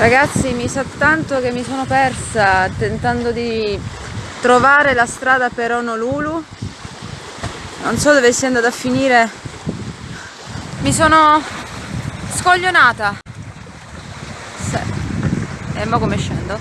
Ragazzi mi sa tanto che mi sono persa tentando di trovare la strada per Honolulu. Non so dove sia andata a finire. Mi sono scoglionata. Sì. E eh, mo come scendo?